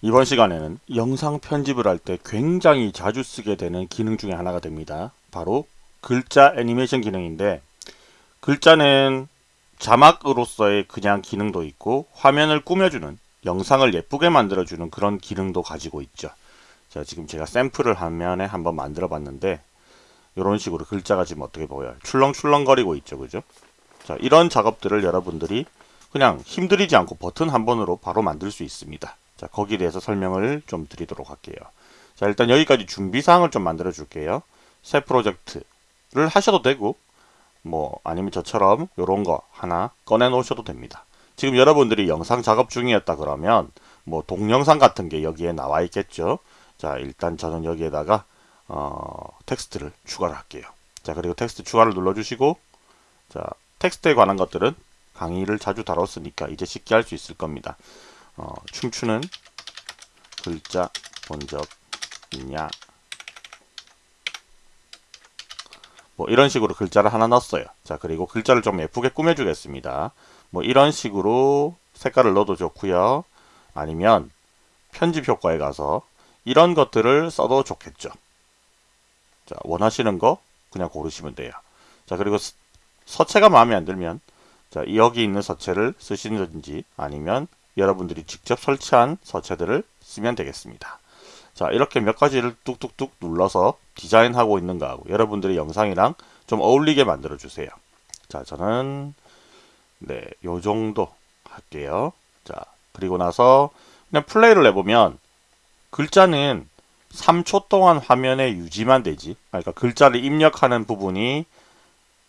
이번 시간에는 영상 편집을 할 때 굉장히 자주 쓰게 되는 기능 중에 하나가 됩니다. 바로 글자 애니메이션 기능인데 글자는 자막으로서의 그냥 기능도 있고 화면을 꾸며주는 영상을 예쁘게 만들어주는 그런 기능도 가지고 있죠. 자 지금 제가 샘플을 화면에 한번 만들어 봤는데 이런 식으로 글자가 지금 어떻게 보여요? 출렁출렁거리고 있죠. 그죠? 자 이런 작업들을 여러분들이 그냥 힘들이지 않고 버튼 한 번으로 바로 만들 수 있습니다. 자, 거기에 대해서 설명을 좀 드리도록 할게요. 자, 일단 여기까지 준비사항을 좀 만들어 줄게요. 새 프로젝트를 하셔도 되고, 뭐, 아니면 저처럼 이런 거 하나 꺼내 놓으셔도 됩니다. 지금 여러분들이 영상 작업 중이었다 그러면, 뭐, 동영상 같은 게 여기에 나와 있겠죠. 자, 일단 저는 여기에다가, 어, 텍스트를 추가를 할게요. 자, 그리고 텍스트 추가를 눌러 주시고, 자, 텍스트에 관한 것들은 강의를 자주 다뤘으니까 이제 쉽게 할 수 있을 겁니다. 어, 춤추는 글자 본 적 있냐? 뭐 이런 식으로 글자를 하나 넣었어요. 자 그리고 글자를 좀 예쁘게 꾸며 주겠습니다. 뭐 이런 식으로 색깔을 넣어도 좋고요. 아니면 편집 효과에 가서 이런 것들을 써도 좋겠죠. 자 원하시는 거 그냥 고르시면 돼요. 자 그리고 서체가 마음에 안 들면 자 여기 있는 서체를 쓰시든지 아니면 여러분들이 직접 설치한 서체들을 쓰면 되겠습니다. 자 이렇게 몇 가지를 뚝뚝뚝 눌러서 디자인하고 있는 거하고 여러분들의 영상이랑 좀 어울리게 만들어 주세요. 자 저는 네 요정도 할게요. 자 그리고 나서 그냥 플레이를 해보면 글자는 3초 동안 화면에 유지만 되지 그러니까 글자를 입력하는 부분이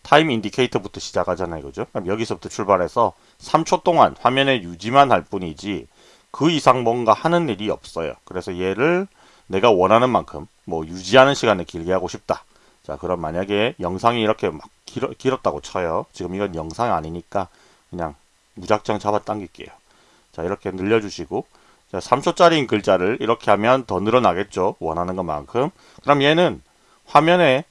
time indicator부터 시작하잖아요. 그죠? 그럼 여기서부터 출발해서 3초 동안 화면에 유지만 할 뿐이지 그 이상 뭔가 하는 일이 없어요. 그래서 얘를 내가 원하는 만큼 뭐 유지하는 시간을 길게 하고 싶다. 자 그럼 만약에 영상이 이렇게 막 길어, 길었다고 쳐요. 지금 이건 영상이 아니니까 그냥 무작정 잡아 당길게요. 자 이렇게 늘려주시고 자 3초짜리인 글자를 이렇게 하면 더 늘어나겠죠. 원하는 것만큼. 그럼 얘는 화면에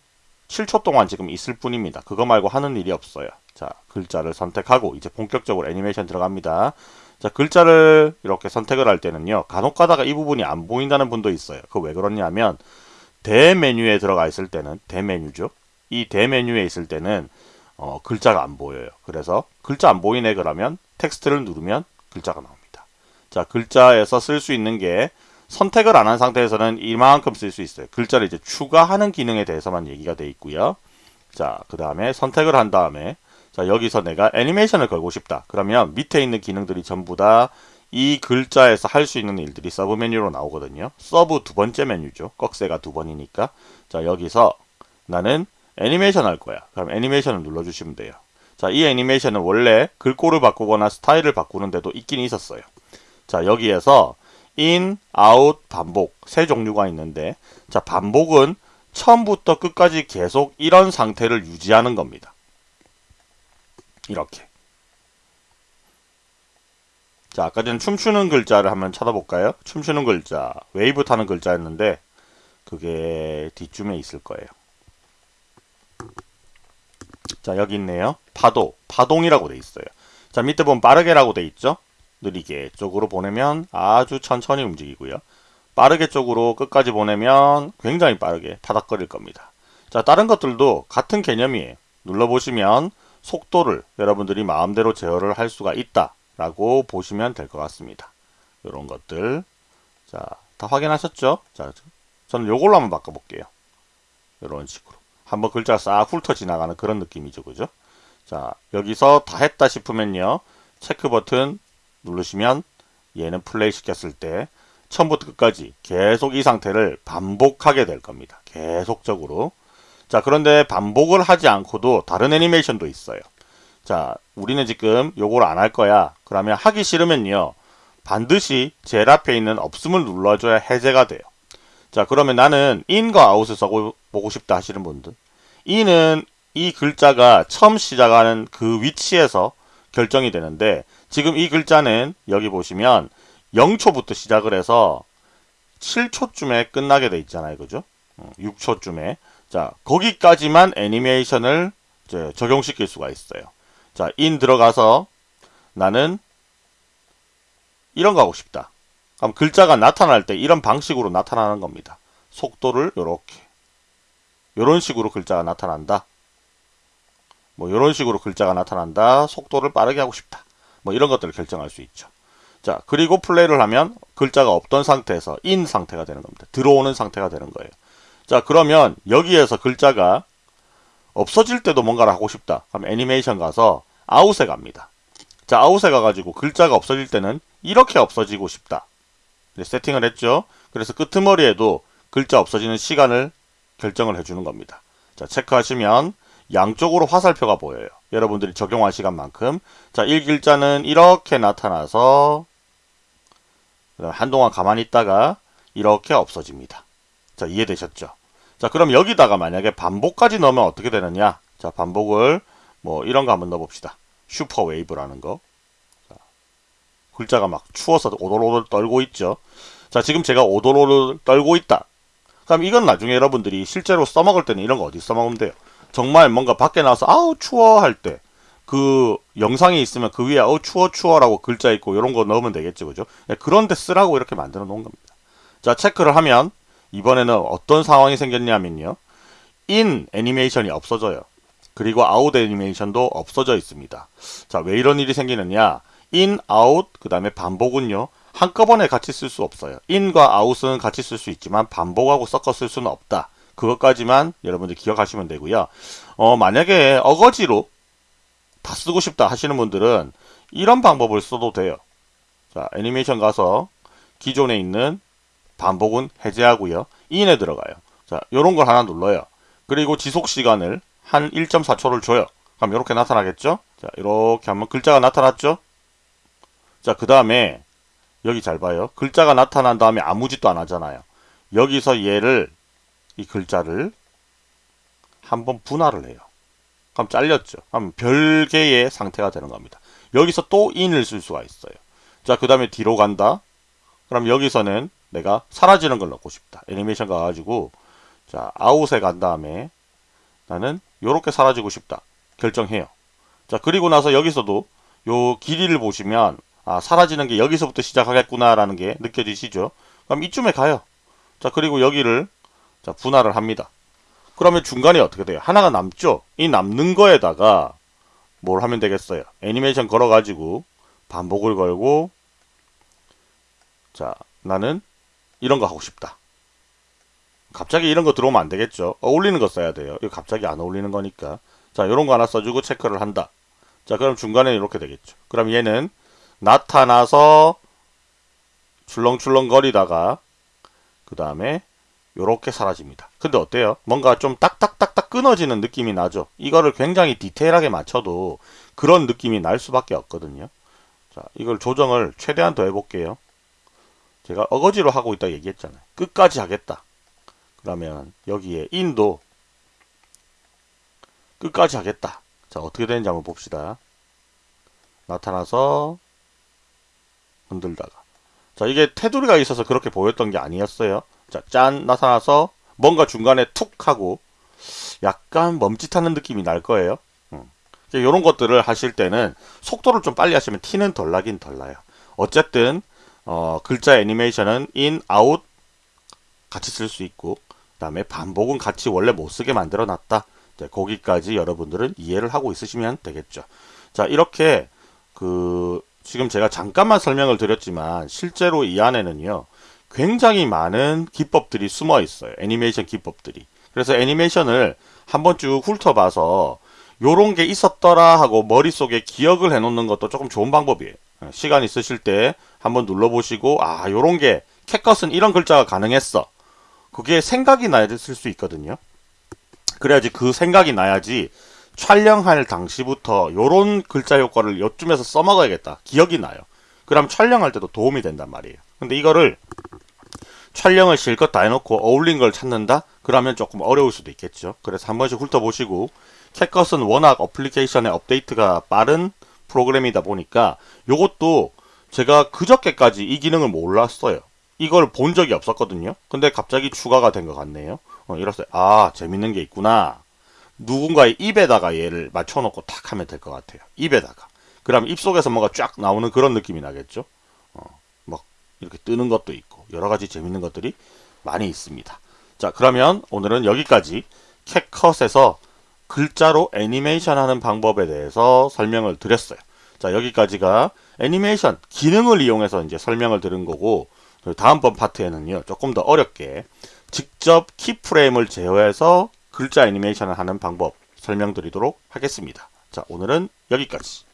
7초 동안 지금 있을 뿐입니다. 그거 말고 하는 일이 없어요. 자, 글자를 선택하고 이제 본격적으로 애니메이션 들어갑니다. 자, 글자를 이렇게 선택을 할 때는요. 간혹 가다가 이 부분이 안 보인다는 분도 있어요. 그 왜 그러냐면 대메뉴에 들어가 있을 때는 대메뉴죠. 이 대메뉴에 있을 때는 어, 글자가 안 보여요. 그래서 글자 안 보이네 그러면 텍스트를 누르면 글자가 나옵니다. 자, 글자에서 쓸 수 있는 게 선택을 안 한 상태에서는 이만큼 쓸 수 있어요. 글자를 이제 추가하는 기능에 대해서만 얘기가 돼 있고요. 자, 그 다음에 선택을 한 다음에 자, 여기서 내가 애니메이션을 걸고 싶다. 그러면 밑에 있는 기능들이 전부 다 이 글자에서 할 수 있는 일들이 서브 메뉴로 나오거든요. 서브 두 번째 메뉴죠. 꺽쇠가 두 번이니까. 자, 여기서 나는 애니메이션 할 거야. 그럼 애니메이션을 눌러주시면 돼요. 자, 이 애니메이션은 원래 글꼴을 바꾸거나 스타일을 바꾸는데도 있긴 있었어요. 자, 여기에서 in, out, 반복 세 종류가 있는데 자 반복은 처음부터 끝까지 계속 이런 상태를 유지하는 겁니다. 이렇게 자 아까 전에 춤추는 글자를 한번 찾아볼까요? 춤추는 글자 웨이브 타는 글자였는데 그게 뒤쯤에 있을 거예요. 자 여기 있네요. 파도 파동이라고 돼 있어요. 자 밑에 보면 빠르게라고 돼 있죠? 느리게 쪽으로 보내면 아주 천천히 움직이고요. 빠르게 쪽으로 끝까지 보내면 굉장히 빠르게 타닥거릴 겁니다. 자 다른 것들도 같은 개념이에요. 눌러보시면 속도를 여러분들이 마음대로 제어를 할 수가 있다 라고 보시면 될 것 같습니다. 이런 것들 자 다 확인하셨죠? 자 저는 요걸로 한번 바꿔볼게요. 이런 식으로 한번 글자가 싹 훑어 지나가는 그런 느낌이죠. 그죠? 자 여기서 다 했다 싶으면요. 체크 버튼 누르시면 얘는 플레이 시켰을 때 처음부터 끝까지 계속 이 상태를 반복하게 될 겁니다. 계속적으로. 자 그런데 반복을 하지 않고도 다른 애니메이션도 있어요. 자 우리는 지금 요걸 안 할 거야. 그러면 하기 싫으면요. 반드시 제일 앞에 있는 없음을 눌러줘야 해제가 돼요. 자 그러면 나는 in과 out을 써보고 싶다 하시는 분들 in은 이 글자가 처음 시작하는 그 위치에서 결정이 되는데 지금 이 글자는 여기 보시면 0초부터 시작을 해서 7초쯤에 끝나게 돼 있잖아요. 그죠? 6초쯤에. 어, 자, 거기까지만 애니메이션을 적용시킬 수가 있어요. 자, 인 들어가서 나는 이런 거 하고 싶다. 그럼 글자가 나타날 때 이런 방식으로 나타나는 겁니다. 속도를 요렇게 요런 식으로 글자가 나타난다. 뭐 이런 식으로 글자가 나타난다. 속도를 빠르게 하고 싶다. 뭐 이런 것들을 결정할 수 있죠. 자, 그리고 플레이를 하면 글자가 없던 상태에서 인 상태가 되는 겁니다. 들어오는 상태가 되는 거예요. 자, 그러면 여기에서 글자가 없어질 때도 뭔가를 하고 싶다. 그럼 애니메이션 가서 out에 갑니다. 자, out에 가가지고 글자가 없어질 때는 이렇게 없어지고 싶다. 네, 세팅을 했죠. 그래서 끄트머리에도 글자 없어지는 시간을 결정을 해주는 겁니다. 자, 체크하시면 양쪽으로 화살표가 보여요. 여러분들이 적용할 시간만큼. 자, 1글자는 이렇게 나타나서 한동안 가만히 있다가 이렇게 없어집니다. 자, 이해되셨죠? 자, 그럼 여기다가 만약에 반복까지 넣으면 어떻게 되느냐? 자, 반복을 뭐 이런 거 한번 넣어봅시다. 슈퍼 웨이브라는 거. 자, 글자가 막 추워서 오돌오돌 떨고 있죠. 자, 지금 제가 오돌오돌 떨고 있다. 그럼 이건 나중에 여러분들이 실제로 써먹을 때는 이런 거 어디 써먹으면 돼요? 정말 뭔가 밖에 나와서 아우 추워 할 때 그 영상이 있으면 그 위에 어 추워 추워라고 글자 있고 이런 거 넣으면 되겠죠 그죠? 네, 그런데 쓰라고 이렇게 만들어 놓은 겁니다. 자 체크를 하면 이번에는 어떤 상황이 생겼냐면요. in 애니메이션이 없어져요. 그리고 아웃 애니메이션도 없어져 있습니다. 자 왜 이런 일이 생기느냐? in out 그 다음에 반복은요. 한꺼번에 같이 쓸 수 없어요. in과 out은 같이 쓸 수 있지만 반복하고 섞어 쓸 수는 없다 그것까지만 여러분들 기억하시면 되고요. 어, 만약에 어거지로 다 쓰고 싶다 하시는 분들은 이런 방법을 써도 돼요. 자, 애니메이션 가서 기존에 있는 반복은 해제하고요. 인에 들어가요. 자, 요런 걸 하나 눌러요. 그리고 지속 시간을 한 1.4초를 줘요. 그럼 이렇게 나타나겠죠? 자, 이렇게 하면 글자가 나타났죠? 자, 그 다음에 여기 잘 봐요. 글자가 나타난 다음에 아무 짓도 안 하잖아요. 여기서 얘를 이 글자를 한번 분할을 해요. 그럼 잘렸죠. 그럼 별개의 상태가 되는 겁니다. 여기서 또 in을 쓸 수가 있어요. 자, 그 다음에 뒤로 간다. 그럼 여기서는 내가 사라지는 걸 넣고 싶다. 애니메이션 가가지고 자, 아웃에 간 다음에 나는 이렇게 사라지고 싶다. 결정해요. 자, 그리고 나서 여기서도 요 길이를 보시면 아, 사라지는 게 여기서부터 시작하겠구나라는 게 느껴지시죠? 그럼 이쯤에 가요. 자, 그리고 여기를 자, 분할을 합니다. 그러면 중간에 어떻게 돼요? 하나가 남죠? 이 남는 거에다가 뭘 하면 되겠어요? 애니메이션 걸어 가지고 반복을 걸고 자, 나는 이런 거 하고 싶다. 갑자기 이런 거 들어오면 안 되겠죠? 어울리는 거 써야 돼요. 이거 갑자기 안 어울리는 거니까. 자, 이런 거 하나 써주고 체크를 한다. 자, 그럼 중간에 이렇게 되겠죠. 그럼 얘는 나타나서 출렁출렁 거리다가 그 다음에 요렇게 사라집니다. 근데 어때요? 뭔가 좀 딱딱딱딱 끊어지는 느낌이 나죠? 이거를 굉장히 디테일하게 맞춰도 그런 느낌이 날 수밖에 없거든요. 자, 이걸 조정을 최대한 더 해볼게요. 제가 어거지로 하고 있다 얘기했잖아요. 끝까지 하겠다. 그러면 여기에 인도 끝까지 하겠다. 자, 어떻게 되는지 한번 봅시다. 나타나서 흔들다가. 자, 이게 테두리가 있어서 그렇게 보였던 게 아니었어요. 자, 짠 나타나서 뭔가 중간에 툭 하고 약간 멈칫하는 느낌이 날 거예요. 음. 이런 것들을 하실 때는 속도를 좀 빨리 하시면 티는 덜 나긴 덜 나요. 어쨌든 어, 글자 애니메이션은 in, out 같이 쓸 수 있고 그 다음에 반복은 같이 원래 못 쓰게 만들어 놨다. 거기까지 여러분들은 이해를 하고 있으시면 되겠죠. 자 이렇게 그 지금 제가 잠깐만 설명을 드렸지만 실제로 이 안에는요. 굉장히 많은 기법들이 숨어 있어요. 애니메이션 기법들이. 그래서 애니메이션을 한번 쭉 훑어봐서 요런 게 있었더라 하고 머릿속에 기억을 해놓는 것도 조금 좋은 방법이에요. 시간 있으실 때 한번 눌러보시고 아 요런 게 캣컷은 이런 글자가 가능했어. 그게 생각이 나야 쓸수 있거든요. 그래야지 그 생각이 나야지 촬영할 당시부터 요런 글자 효과를 요쯤에서 써먹어야겠다. 기억이 나요. 그럼 촬영할 때도 도움이 된단 말이에요. 근데 이거를 촬영을 실컷 다 해놓고 어울린 걸 찾는다? 그러면 조금 어려울 수도 있겠죠. 그래서 한 번씩 훑어보시고 CapCut은 워낙 어플리케이션의 업데이트가 빠른 프로그램이다 보니까 요것도 제가 그저께까지 이 기능을 몰랐어요. 이걸 본 적이 없었거든요. 근데 갑자기 추가가 된 것 같네요. 어, 이랬어요. 아 재밌는 게 있구나. 누군가의 입에다가 얘를 맞춰놓고 탁 하면 될 것 같아요. 입에다가. 그럼 입 속에서 뭔가 쫙 나오는 그런 느낌이 나겠죠. 이렇게 뜨는 것도 있고 여러 가지 재밌는 것들이 많이 있습니다. 자, 그러면 오늘은 여기까지 캣컷에서 글자로 애니메이션 하는 방법에 대해서 설명을 드렸어요. 자, 여기까지가 애니메이션 기능을 이용해서 이제 설명을 드린 거고 다음번 파트에는요. 조금 더 어렵게 직접 키프레임을 제어해서 글자 애니메이션을 하는 방법 설명드리도록 하겠습니다. 자, 오늘은 여기까지.